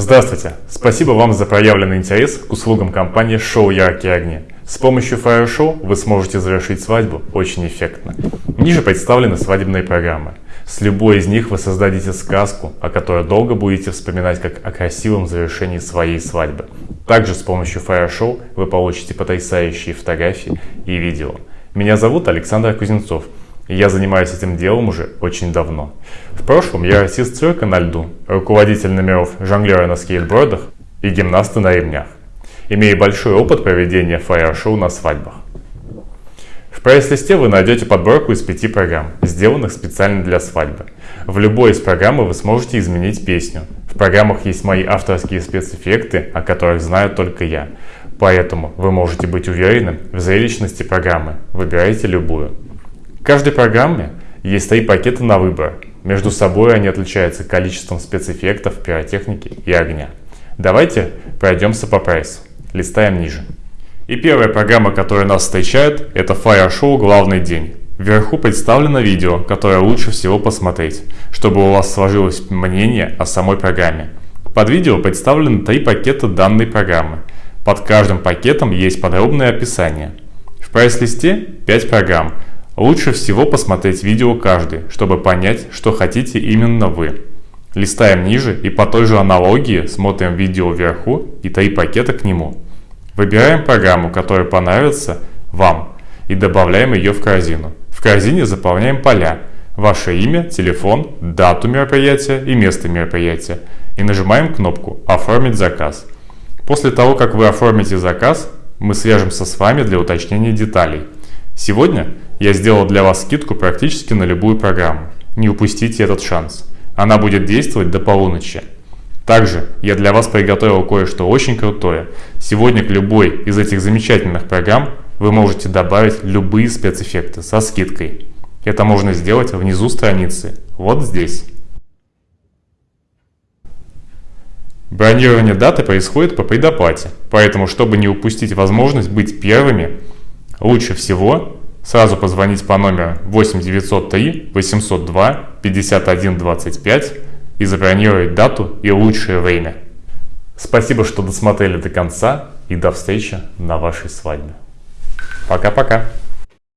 Здравствуйте! Спасибо вам за проявленный интерес к услугам компании «Шоу Яркие огни». С помощью Fire Show вы сможете завершить свадьбу очень эффектно. Ниже представлены свадебные программы. С любой из них вы создадите сказку, о которой долго будете вспоминать как о красивом завершении своей свадьбы. Также с помощью Fire Show вы получите потрясающие фотографии и видео. Меня зовут Александр Кузнецов – я занимаюсь этим делом уже очень давно. В прошлом я артист цирка на льду, руководитель номеров жонглера на скейтбордах и гимнаста на ремнях. Имею большой опыт проведения фаер-шоу на свадьбах. В прайс-листе вы найдете подборку из пяти программ, сделанных специально для свадьбы. В любой из программ вы сможете изменить песню. В программах есть мои авторские спецэффекты, о которых знаю только я. Поэтому вы можете быть уверены в зрелищности программы. Выбирайте любую каждой программе есть три пакета на выбор. Между собой они отличаются количеством спецэффектов, пиротехники и огня. Давайте пройдемся по прайсу. Листаем ниже. И первая программа, которая нас встречает, это Fire Show «Главный день». Вверху представлено видео, которое лучше всего посмотреть, чтобы у вас сложилось мнение о самой программе. Под видео представлены три пакета данной программы. Под каждым пакетом есть подробное описание. В прайс-листе 5 программ – Лучше всего посмотреть видео каждый, чтобы понять, что хотите именно вы. Листаем ниже и по той же аналогии смотрим видео вверху и три пакета к нему. Выбираем программу, которая понравится вам и добавляем ее в корзину. В корзине заполняем поля, ваше имя, телефон, дату мероприятия и место мероприятия и нажимаем кнопку «Оформить заказ». После того, как вы оформите заказ, мы свяжемся с вами для уточнения деталей. Сегодня я сделал для вас скидку практически на любую программу. Не упустите этот шанс. Она будет действовать до полуночи. Также я для вас приготовил кое-что очень крутое. Сегодня к любой из этих замечательных программ вы можете добавить любые спецэффекты со скидкой. Это можно сделать внизу страницы, вот здесь. Бронирование даты происходит по предоплате, поэтому, чтобы не упустить возможность быть первыми, лучше всего Сразу позвонить по номеру 8 903 802 51 25 и забронировать дату и лучшее время. Спасибо, что досмотрели до конца и до встречи на вашей свадьбе. Пока-пока.